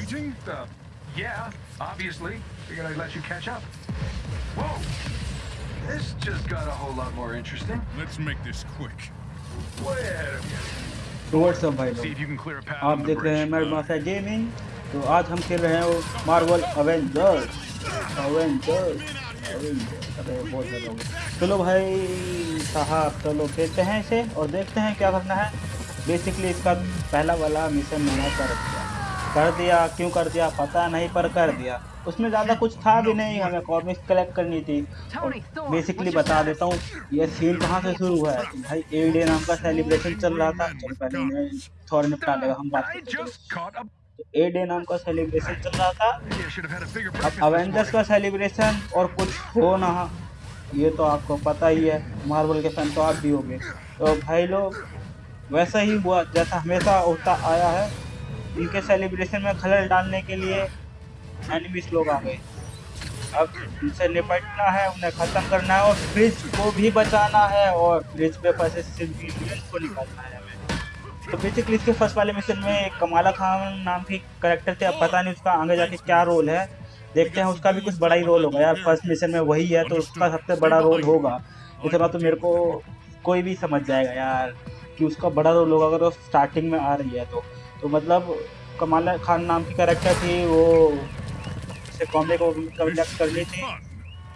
waiting? Uh, yeah, obviously. Figured I'd let you catch up. Whoa! This just got a whole lot more interesting. Let's make this quick. Way ahead of you. तो WhatsApp भाई See लोग if you can clear a path आप देख रहे हैं. मेरे mafia gaming तो आज हम खेल रहे हैं मार्वल अवेंजर्स अवेंजर्स अरे बहुत ज़्यादा चलो भाई साहब चलो खेलते हैं इसे और देखते हैं क्या करना है बेसिकली इसका पहला वाला मिशन मैंने कर दिया कर दिया, क्यों कर दिया, पता नहीं, पर कर दिया। उसमें ज़्यादा कुछ था भी नहीं, हमें कॉमिक्स कलेक्ट करनी थी। बेसिकली बता देता हूँ, ये सीन कहाँ से शुरू हुआ है? भाई ए डे नाम का सेलिब्रेशन चल रहा था। थोड़ा निपटा लेगा, हम बात. ए डे नाम का सेलिब्रेशन चल रहा था। अब अवेंजर्स का सेलिब्रेशन और कुछ हो ना, ये तो आपको पता ही है मार्वल के फ़ैन तो आप भी होंगे। तो भाई लोग, वैसा ही हुआ, जैसा हमेशा होता आया है। इनके सेलिब्रेशन में खलल डालने के लिए एनिमीज लोग आ गए। अब इनसे निपटना है, उन्हें ख़त्म करना है और फ्रिज को भी बचाना है और फ्रिज पे फंसे को निकालना है हमें। तो बेसिकली इसके फ़र्स्ट वाले मिशन में कमाला खान नाम की करेक्टर थे, अब पता नहीं उसका आगे जाके क्या रोल है। देखते हैं उसका भी कुछ बड़ा ही रोल होगा यार फ़र्स्ट मिशन में वही है तो उसका सबसे बड़ा रोल होगा। इतना तो मेरे को कोई भी समझ जाएगा यार कि उसका बड़ा रोल होगा अगर वो स्टार्टिंग में आ रही है तो। तो मतलब कमाला खान नाम की करेक्टर थी वो से कॉमिक को कलेक्ट करनी थी।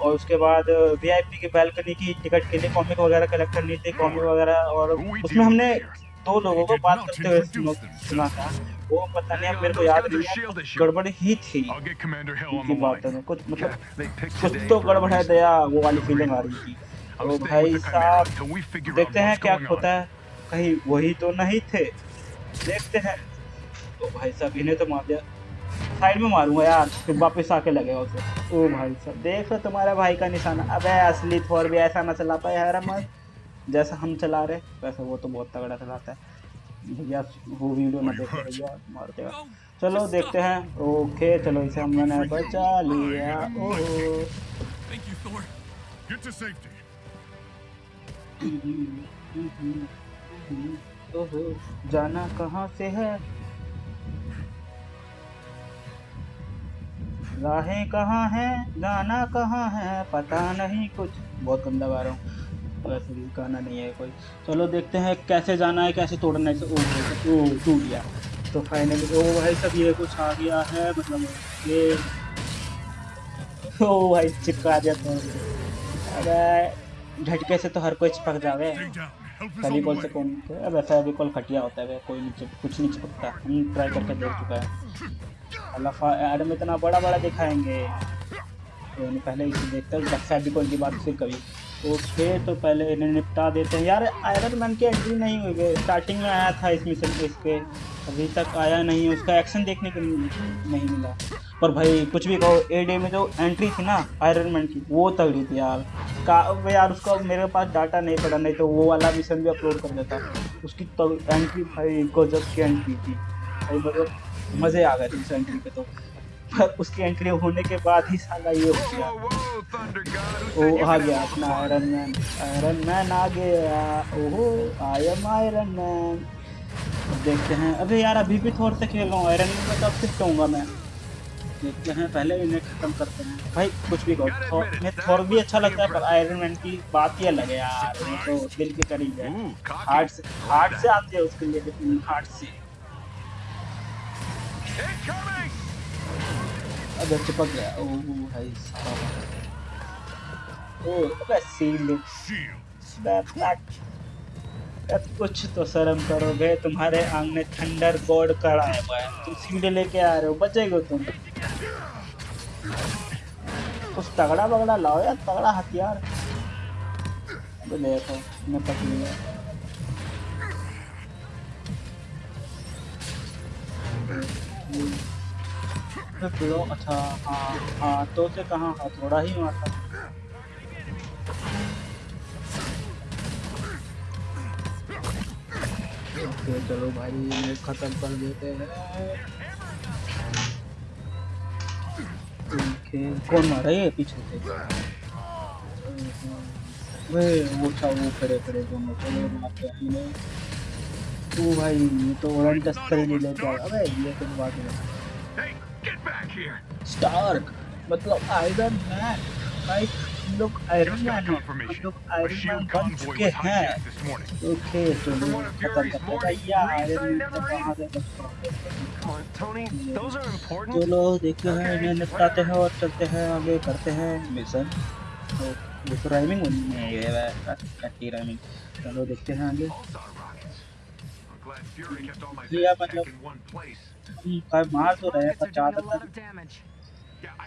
और उसके बाद वीआईपी की बैल्कनी की टिकट के लिए कॉमिक वगैरह कलेक्ट करनी थी कॉमिक वगैरह। और उसमें हमने दो लोगों को बात करते हुए सुना- था। वो पता नहीं मेरे को याद नहीं है गड़बड़ ही थी। उनकी the में कुछ मतलब कुछ तो गड़बड़ है दया वो वाली फीलिंग आ रही थी। तो भाई साहब देखते हैं क्या होता है। कहीं वही तो नहीं थे। देखते हैं। तो भाई साहब इन्हें तो मार दिया। साइड में मारूँगा यार फिर वापस आके लगेगा उसे। ओ भाई साहब देखो तुम्हारे भाई का निशाना। अबे असली थोर भी ऐसा ना चला पाए यार मत जैसा हम चला रहे वैसे वो तो बहुत तगड़ा चलाता है। भैया वो वीडियो ना देखो भैया मार देगा। चलो देखते हैं। ओके चलो इसे हमने बचा लिया. ओहो जाना कहाँ से है? राहें कहाँ हैं जाना कहाँ है, पता नहीं कुछ। बहुत गंदा गा रहा हूँ। वैसे भी गाना नहीं है कोई। चलो देखते हैं कैसे जाना है, कैसे तोड़ना है। ओ टूट गया। तो फाइनली ओ भाई सब ये कुछ आ गया है मतलब ये ओ भाई, चिपका दिया तो अरे झटके से तो हर कोई चिपक जावे। फेविकॉल से कौन अबे फेविकॉल खटिया होता है कोई नहीं कुछ नहीं चिपकता। हम ट्राई करके देख चुका है। अल्लाह एडम इतना बड़ा बड़ा दिखाएँगे। तो पहले इसे देखते हैं फेविकॉल की बात फिर कभी। ओके तो पहले इन्हें निपटा देते हैं। यार आयरन मैन की एंट्री नहीं हुई स्टार्टिंग में आया था इस मिशन इस पर अभी तक आया नहीं उसका एक्शन देखने को नहीं नहीं मिला। पर भाई, कुछ भी कहो ए डे में जो एंट्री थी ना आयरन मैन की, वो तगड़ी थी यार। का यार, उसका मेरे पास डाटा नहीं पड़ा, नहीं तो वो वाला मिशन भी अपलोड कर देता। उसकी तो एंट्री भाई, गजब की एंट्री थी। भाई मतलब मज़े आ गए थे उस एंट्री पे तो। पर उसकी एंट्री होने के बाद ही साला ये हो गया। ओ आ गया अपना आयरन मैन आयरन मैन आ गया। ओहो आई एम आयरन मैन अब देखते हैं। अबे यार अभी भी थोड़ से खेल रहा हूँ। आयरन मैन में तो अब शिफ्ट होऊँगा मैं। देखते हैं पहले इन्हें खत्म करते हैं। भाई कुछ भी कहो में थोर भी अच्छा लगता है पर आयरन मैन की बात ही अलग है यार। तो दिल के करीब है। हार्ट से हार्ट से आते हैं उसके लिए हार्ट से। अबे चिपक गया, ओ, भाई साहब। ओ, अबे सील. अब कुछ तो शर्म करोगे, तुम्हारे आँगन में थंडर गॉड खड़ा है, भाई। तुम सीधे लेके आ रहे हो, बचेगे तुम। कुछ तगड़ा बगड़ा लाओ यार, तगड़ा हथियार। देखो मैं पक लिया। ब्रो अच्छा हाँ हाँ तो से कहाँ? हथौड़ा ही मारता ओके, चलो भाई, ये खत्म कर देते हैं। कौन मारा ये पीछे से? वे, वो था, वो खड़े खड़े दोनों चलो मारते हैं ओ भाई, ये तो ओरेंटस खरीद लेके आया। अबे, ये तो बात है। back. Stark. मतलब आयरन मैन भाई लोग आयरन मैन लोग आयरन बन चुके हैं. ओके तो खत्म करते हैं। या आयरन मैन तो लो देखते हैं इन्हें निपटाते हैं और चलते हैं आगे करते हैं मिशन देखो राइमिंग ये है कट्टी राइमिंग चलो देखते हैं आगे। ये मतलब कई मार तो रहे हैं पर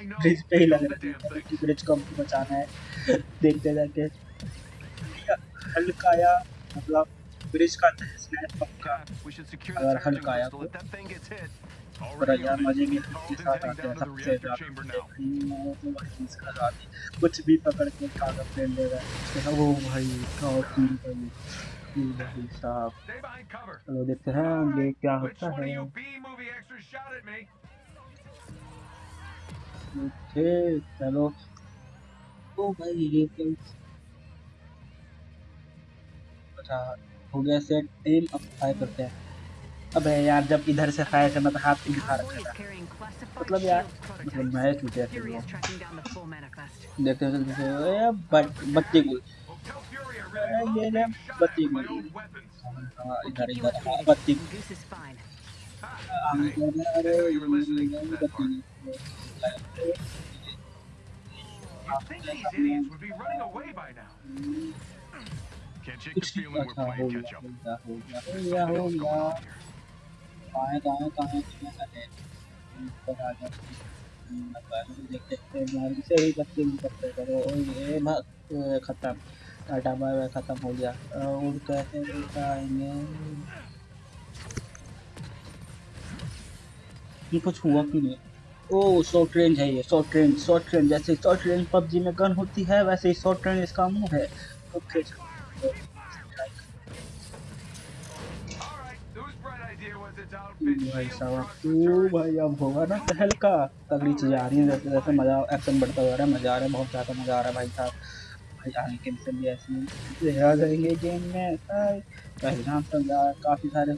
know. ब्रिज पे ही लग रहा है ब्रिज को हमको बचाना है देखते जाके हल्का या मतलब ब्रिज का तहस नहस पक्का अगर हल्का आया hit. पर यार मज़े. भी के साथ आते हैं सबसे ज़्यादा तो ही कुछ भी पकड़ के कागज़ पे ले रहा है वो भाई क्या भाई ये चलो देखते हैं ये क्या होता है। ओके चलो। ओ भाई ये तो अच्छा हो गया सेट टीम अब फायर करते हैं। अबे यार जब इधर से फायर करना था हाथ दिखा रखा था। मतलब यार मतलब मैच जीते देखते हैं बच्चे गुल ए बट बत्ती गुल Well, tell Fury I Uh, really love yeah, being yeah, shot but at the- with my own weapons. हाँ We'll इधर keep you इधर हाँ updated. बत्ती Goose is fine. Ha! हम Hey, इधर I अरे know you were listening to that बत्ती You'd think these idiots would be running away by now. Can't shake the कुछ feeling we're अच्छा हो playing गया catch up. हो गया हो गया हो Something गया हो else going गया on here. कहाँ कहाँ कहाँ कहाँ है ऊपर आ गया देखते हैं मारी से ही बत्ती करते करो और ये भाग खत्म बाय खत्म हो गया। और कैसे उठाएँगे ये कुछ हुआ क्यों नहीं? ओ शॉर्ट रेंज है ये शॉर्ट रेंज शॉर्ट रेंज जैसे शॉर्ट रेंज पबजी में गन होती है, वैसे ही शॉर्ट रेंज इसका मुँह है। ओके outfit भाई साहब? भाई, अब होगा ना पहल का? तगड़ी चीज़ आ रही है, जैसे जैसे मज़ा एक्शन बढ़ता जा रहा है, मज़ा आ रहा है, बहुत ज़्यादा मज़ा आ रहा है, भाई साहब। आगे के भी ऐसे ही आ गेम में पहलगाम तक काफ़ी सारे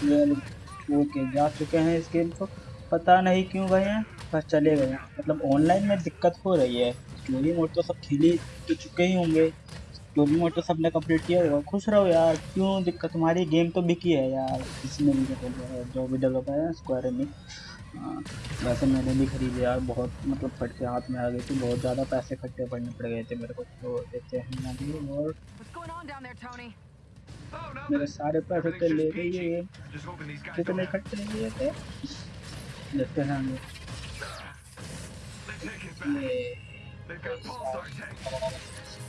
प्लेयर छोड़ के जा चुके हैं इस गेम को। पता नहीं क्यों गए हैं पर चले गए हैं। मतलब ऑनलाइन में दिक्कत हो रही है। स्टोरी मोड तो सब खेली तो चुके ही होंगे। स्टोरी मोड तो सबने कंप्लीट किया होगा। खुश रहो यार, क्यों दिक्कत? तुम्हारी गेम तो बिकी है यार। इसमें भी जो भी डेवलपर है स्क्वायर हाँ, वैसे मैंने भी खरीद लिया बहुत मतलब खटके हाथ में आ गए थे बहुत ज़्यादा पैसे इकट्ठे पड़ने पड़ गए थे मेरे को तो देते हैं ना भी और मेरे सारे पैसे तो ले गए ये कितने इकट्ठे लिए थे? देखते हैं हमें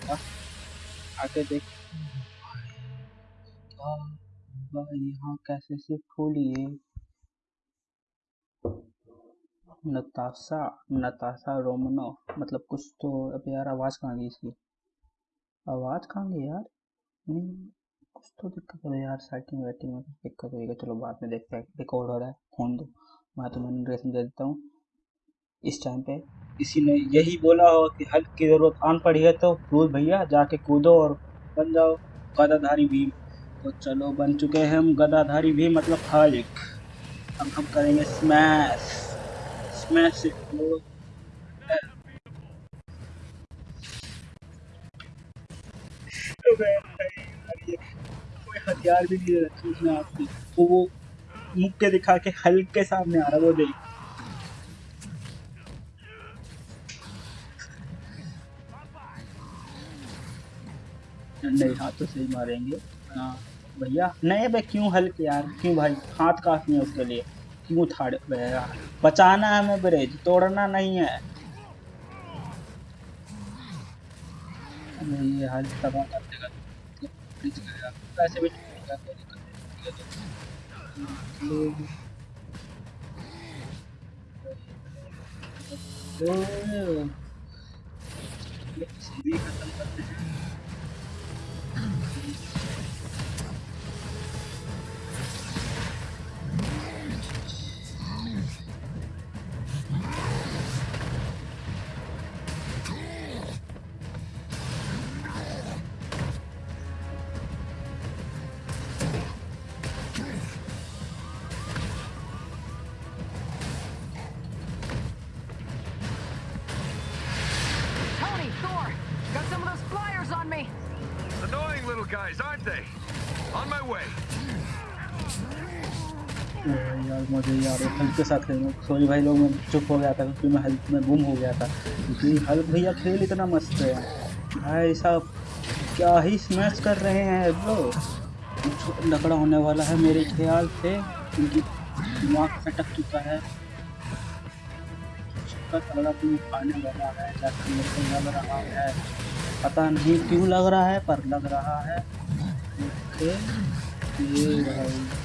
हाँ, आके देख। हाँ, यहाँ कैसे सिर्फ़ खोलिए नताशा नताशा रोमनो मतलब कुछ तो अब यार आवाज़ कहाँ गई इसकी? आवाज़ कहाँ गई यार? नहीं, कुछ तो दिक्कत है यार सेटिंग वेटिंग में कुछ दिक्कत होगी चलो बाद में देखते हैं रिकॉर्ड हो रहा है, फ़ोन दो। मैं तुम्हें नरेशन दे देता हूँ, इस टाइम पे। किसी ने यही बोला हो कि हल्क की ज़रूरत आन पड़ी है तो दूध भैया, जाके कूदो और बन जाओ गदाधारी भीम। तो चलो बन चुके हैं हम गदाधारी भीम मतलब हल्क अब हम करेंगे स्मैश स्मैश इट हथियार भी नहीं रखी उसने आपकी। तो वो मुक्के दिखा के हल्क सामने आ रहा है, वो देख। नहीं, हाथ तो सही मारेंगे। हाँ। भैया? नहीं भाई, क्यों हल्के यार? क्यों भाई? हाथ काफ़ी है उसके लिए। क्यों थाड़े यार? बचाना है हमें ब्रिज, तोड़ना नहीं है। ये हल्क तबाह कर देगा। तो भी खत्म करते हैं। मुझे यार के साथ खेलना सॉरी भाई, लोग, मैं चुप हो गया था, क्योंकि मैं हल्क में गुम हो गया था। क्योंकि हल्क भैया खेल इतना मस्त है। भाई साहब, क्या ही स्मैश कर रहे हैं कुछ लकड़ा होने वाला है, मेरे ख्याल से। उनकी दिमाग फटक चुका है। वाला है लग रहा है। पता नहीं क्यों लग रहा है, पर लग रहा है। ये भाई।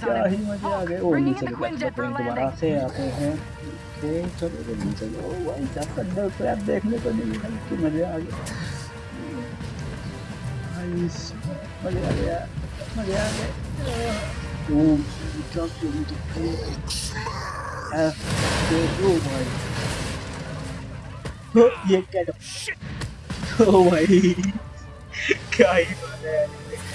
क्या ही मज़े आ गए Hulk, नीचे दोबारा से आते हैं चलो नीचे ओ भाई साहब थंडर क्लैप देखने को नहीं मिला कि मज़े आ गए मज़े आ गया मज़े आ गए ये क्या ओ भाई क्या ही बात है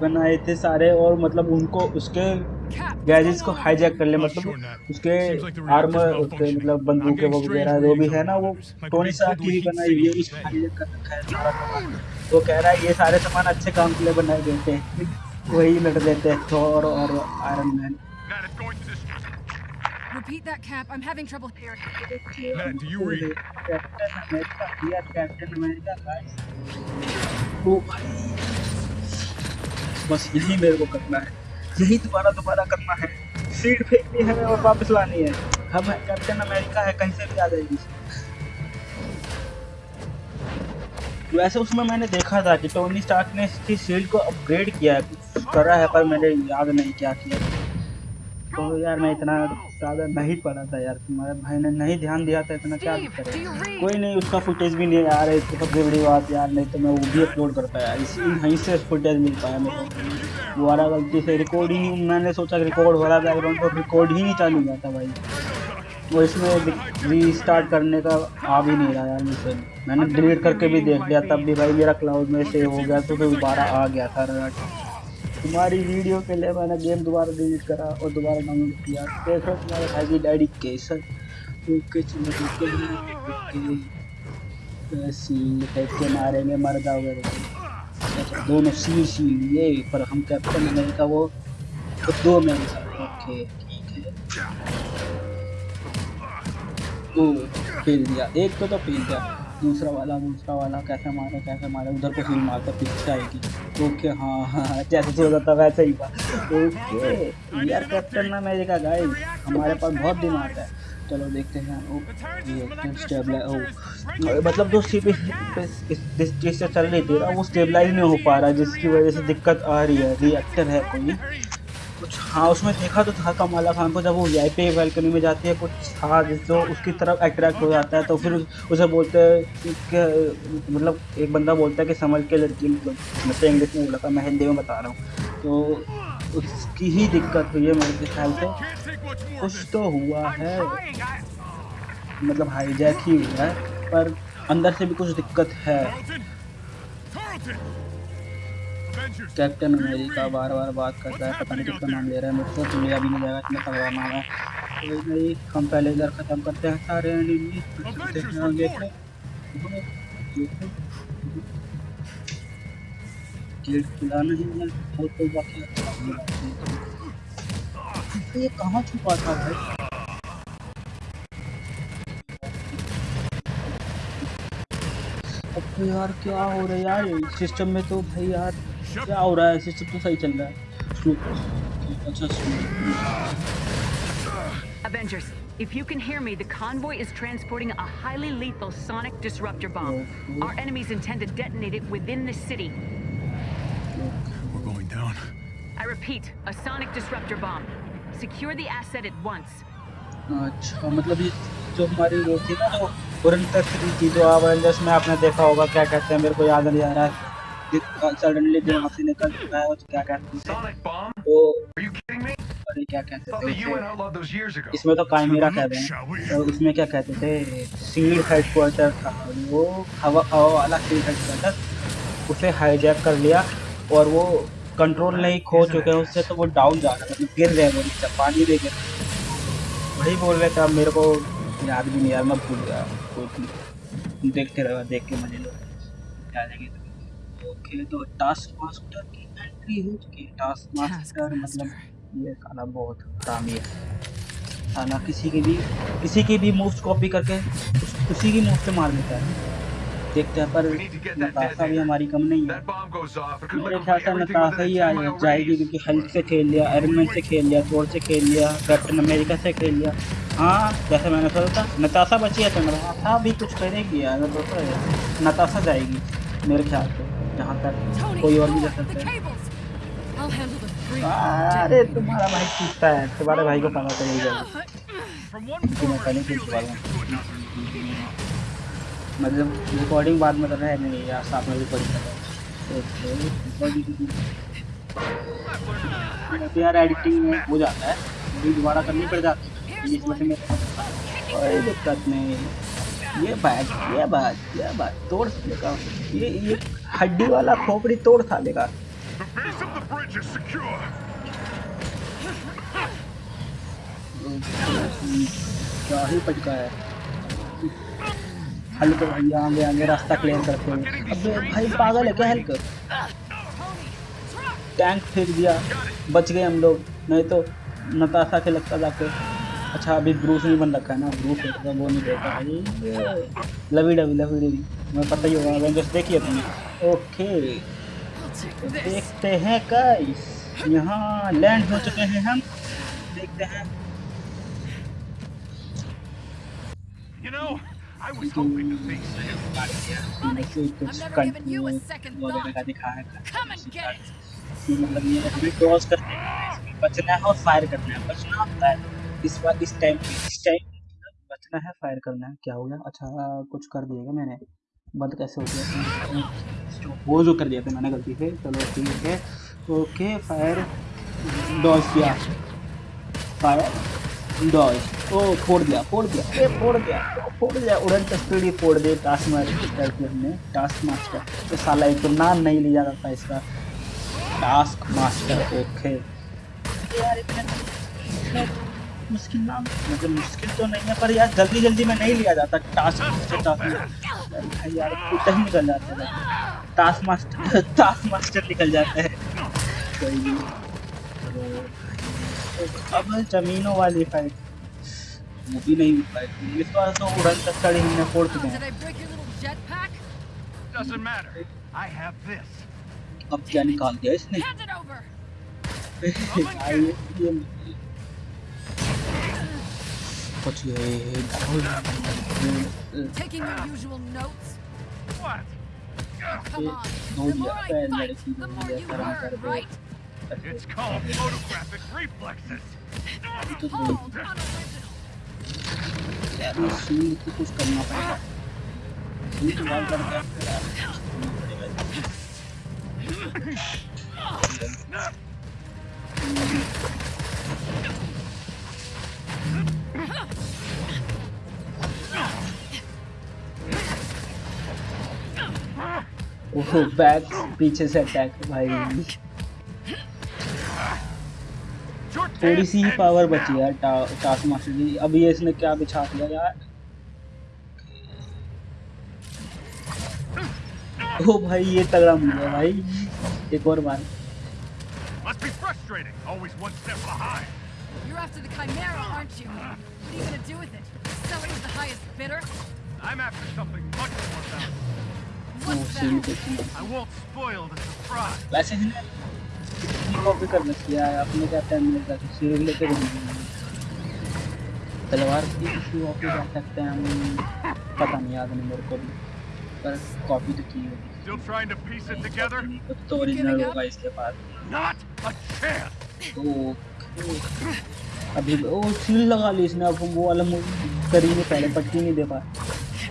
बनाए थे सारे और मतलब उनको उसके गैजेट्स को हाईजैक कर ले मतलब उसके आर्मर उसके मतलब बंदूक वगैरह जो भी है ना वो टोनी सा की बनाई हुई है उसको हाईजैक कर रखा है सारा सामान वो कह रहा है ये सारे सामान अच्छे काम के लिए बनाए देते हैं वही लड़ लेते हैं थोर और Iron Man Repeat that cap. I'm having trouble here. Man, do you read? Captain America. Captain America, guys. Oh. बस यही मेरे को करना है। यही दोबारा दोबारा करना है। सीट फेंकनी है और वापस लानी है। हम है कैप्टन अमेरिका है, कहीं से भी आ जाएगी। वैसे उसमें मैंने देखा था कि टोनी स्टार्क ने इसकी शील्ड को अपग्रेड किया है। करा है, पर मैंने याद नहीं क्या किया। तो यार मैं इतना ज़्यादा नहीं पढ़ा था यार तुम्हारे भाई ने नहीं ध्यान दिया था इतना क्या करे? कोई नहीं उसका फुटेज भी नहीं आ रहा है सबसे बड़ी बात यार नहीं तो मैं वो भी अपलोड करता यार इसी यहीं से फुटेज मिल पाया मेरे को। दोबारा गलती से रिकॉर्ड ही मैंने सोचा कि रिकॉर्ड हो रहा बैकग्राउंड पर रिकॉर्ड ही नहीं चालू हुआ था भाई। वो इसमें रीस्टार्ट करने का आ भी नहीं रहा यार मुझसे। मैंने डिलीट करके भी देख लिया तब भी भाई मेरा क्लाउड में सेव हो गया तो फिर दोबारा आ गया था तुम्हारी वीडियो के लिए मैंने गेम दोबारा डिलीट करा और दोबारा डाउनलोड किया। देख रहे तुम्हारे भाई की डैडी कैसा ओके चलो सील फेंक के मारेंगे, मर जाओगे। अच्छा दोनों सील सील ये पर हम कैप्टन अमेरिका वो। तो दो अमेरिका ओके ठीक है। फेल दिया। एक तो तो फेल गया दूसरा वाला दूसरा वाला, कैसे मारे कैसे मारे, उधर को फील मारता पीछे आएगी। ओके हाँ हाँ जैसे सोचा था वैसे ही ओके, यार कैप्टन अमेरिका गाइस हमारे पास बहुत दिमाग है। चलो देखते हैं, ओ, ये स्टेबल ओ मतलब जो इस, जिस चीज़ से चल रही थी ना, वो स्टेबलाइज नहीं हो पा रहा, जिसकी वजह से दिक्कत आ रही है रिएक्टर है कोई। कुछ हाँ उसमें देखा तो था कमाला खान को, जब वो वी आई पी वेलकनी में जाती है, कुछ था जो उसकी तरफ़ अट्रैक्ट हो जाता है तो फिर उसे बोलते हैं कि मतलब एक बंदा बोलता है कि समझ के लड़की मतलब इंग्लिश में बोला था, मैं हिंदी में बता रहा हूँ। तो उसकी ही दिक्कत हुई है मेरे ख्याल से। कुछ तो हुआ है। मतलब हाईजैक ही हुआ है, पर अंदर से भी कुछ दिक्कत है! कैप्टन अमेरिका बार बार बात करता है, पता नहीं किसका नाम ले रहा है मुझसे तो लिया भी नहीं जाएगा इतना तगड़ा नाम है। कोई नहीं हम पहले इधर ख़त्म करते हैं, सारे गेट खुला नहीं है, और कोई बाकी ये कहाँ छुपा था भाई? अब तो यार क्या हो रहा है यार? सिस्टम में तो भाई यार क्या हो रहा है सिस्टम तो सही चल रहा है स्लो अच्छा slow Avengers, If you can hear me, the convoy is transporting a highly lethal sonic disruptor bomb. Okay. Our enemies intend to detonate it within the city. We're going down. I repeat, a sonic disruptor bomb. Secure the asset at once. अच्छा मतलब ये जो हमारी वो थी ना जो तुरंत थ्री थी जो अवेंजर्स में आपने देखा होगा क्या कहते हैं मेरे को याद नहीं आ रहा है सडनली दिमाग से निकल चुका है तो क्या कहते हैं। तो? अरे क्या कहते थे. इसमें तो काइमेरा कहते Shall we? हैं और इसमें क्या कहते थे? सीड हेडक्वार्टर था। वो हवा हवा वाला सीड हेडक्वार्टर उसे हाईजैक कर लिया और वो कंट्रोल नहीं खो चुके हैं। उससे तो वो डाउन जा रहा है मतलब गिर रहे हैं वो नीचे पानी में गिर वही बोल रहे थे अब मेरे को याद भी नहीं यार मैं भूल गया। देखते रहो देख के मज़े लो। आ जाएगी ओके तो टास्क मास्टर की एंट्री हो चुकी है। टास्क मास्टर मतलब ये खाना बहुत हरामी है। खाना किसी की भी किसी की भी मूव्स कॉपी करके उस, उसी की मूव से मार देता है। देखते हैं पर नताशा भी हमारी कम नहीं है। मेरे ख्याल से नताशा ही आ जाएगी क्योंकि हल्क से खेल लिया आयरन से खेल लिया थोर से खेल लिया कैप्टन अमेरिका से खेल लिया। हाँ जैसे मैंने सोचा था नताशा बची है तो नताशा भी कुछ करेगी यार नताशा जाएगी मेरे ख्याल से। तक Tony, कोई और भी जा सकता है। cables. I'll handle the three. अरे तुम्हारा भाई पूछता है। तुम्हारे भाई को पता चल जाएगा हूँ. मतलब रिकॉर्डिंग बाद में करना है नहीं यार साथ में रिकॉर्डिंग कर रहा हूँ। तो यार एडिटिंग में हो जाता है दोबारा करनी पड़ जाती है। कोई दिक्कत नहीं। ये बात ये बात ये बात तोड़ देगा ये ये हड्डी वाला खोपड़ी तोड़ खा secure. क्या ही पटका है। हल्क भैया आगे आगे रास्ता क्लियर करते हुए अबे भाई पागल है क्या हल्क टैंक फेंक दिया बच गए हम लोग। नहीं तो नताशा के लगता जाके। अच्छा अभी ब्रूस नहीं बन रखा है ना? ब्रूस है वो नहीं देखा भाई लवी डबी लवी डबी मैं पता ही होगा अवेंजर्स देखिए तुमने ओके तो देखते हैं गाइस यहाँ लैंड हो चुके हैं हम। देखते हैं। You know, I was hoping to face you. never given you a second thought. Come and get it. मतलब ये हमें क्रॉस करना है बचना है और फायर करना है। बचना होता है इस बार इस टाइम पे, इस टाइम बचना है फायर करना है। क्या हो गया? अच्छा कुछ कर दिया मैंने? बंद कैसे हो गया? वो जो कर दिया था मैंने गलती से। चलो, ठीक है। ओके फायर डॉज किया फायर डॉज ओ, फोड़ दिया फोड़ दिया। ए, फोड़ दिया फोड़ दिया। उड़न तस्वीर फोड़ दे टास्क मास्टर करके हमने। टास्क मास्टर तो साला एक तो नाम नहीं लिया जाता इसका। टास्क मास्टर ओके यार, इतना इतना मुश्किल नाम मतलब मुश्किल तो नहीं है पर यार जल्दी जल्दी में नहीं लिया जाता टास्क मास्टर टास्क भाई यार कुछ ही निकल जाता है। टास्क मास्टर टास्क मास्टर निकल जाता है। कोई नहीं। तो अब जमीनों वाली फाइट वो भी नहीं फाइट इस बार तो उड़न तक कड़ी हमने फोड़ हैं। This. अब क्या निकाल दिया इसने? ये कुछ ये Taking your usual notes. What? Come on. दो The more दिया I पैर fight, लड़की the को more दिया you कर्म कर learn, दो right? It's called photographic reflexes. तो Hold unoriginal. यार ये सीन को कुछ करना पड़ेगा सीन तो बाल करके आपको यार करना पड़ेगा ओह बैक पीछे से अटैक भाई थोड़ी सी ही पावर बची. यार टा, टास्क मास्टर की अब ये इसने क्या बिछा दिया यार ओ भाई ये तगड़ा मिल गया भाई एक और बार Must be frustrating. Always one step behind. You're after the Chimera, aren't you? What are you gonna do with it? Sell it to the highest bidder? I'm after something much more valuable. वैसे copy करना चाहिए यार अपने क्या time मिलेगा तो series लेके तलवार की किसी सकते हैं हम पता नहीं याद नहीं मेरे को भी। पर कॉपी तो की होगी। Still trying to piece it together? कुछ तो ओरिजिनल होगा इसके पास। Not a chance! तो अभी ओ सील लगा ली इसने अब वो वाला मूवी करी नहीं पहले पट्टी नहीं दे पाया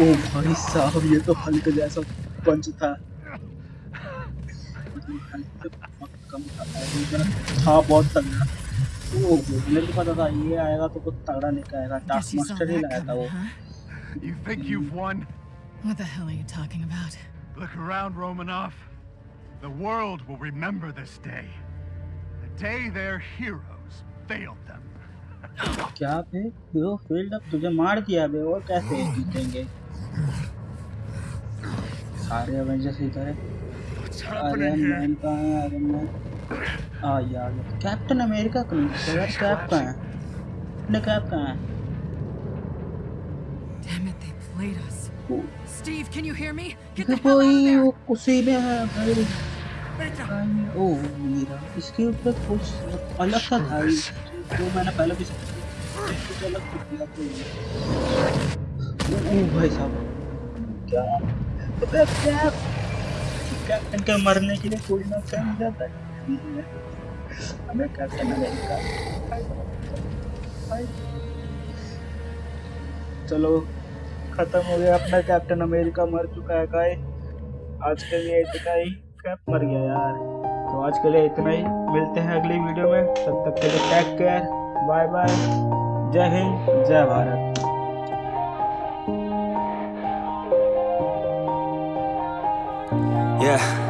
ओ भाई साहब ये तो हल्क जैसा पंच था कम था था बहुत तगड़ा ओ मेरे को पता था ये आएगा तो कुछ तगड़ा लेके आएगा टास्क मास्टर ही लाया था वो? You think you've won? What the hell are you talking about? Look around, Romanov. The world will remember this day. The day their heroes failed them. क्या बे हीरो फ़ील्ड अब तुझे मार दिया बे और कैसे जीतेंगे सारे एवेंजर्स ही करे What's आयरन मैन कहाँ है? आयरन मैन आ यार कैप्टन अमेरिका का यार कैप कहाँ है? अपने कैप कहाँ है? Damn it, they played us. Steve, can you hear me? Get the hell out of there! वो उसी में है भाई। ओ मीरा। इसके ऊपर कुछ अलग सा था। ये, जो मैंने पहले भी कुछ अलग कुछ दिया ओ भाई साहब। क्या? कैप्टन के मरने के लिए कोई ना जाता है हमें कैप्टन अमेरिका चलो, खत्म हो गया अपना कैप्टन अमेरिका मर चुका है गाय आज के लिए इतना ही। कैप मर गया यार। तो आज के लिए इतना ही। मिलते हैं अगली वीडियो में। तब तक के लिए टेक केयर बाय बाय जय हिंद, जय भारत। Yeah.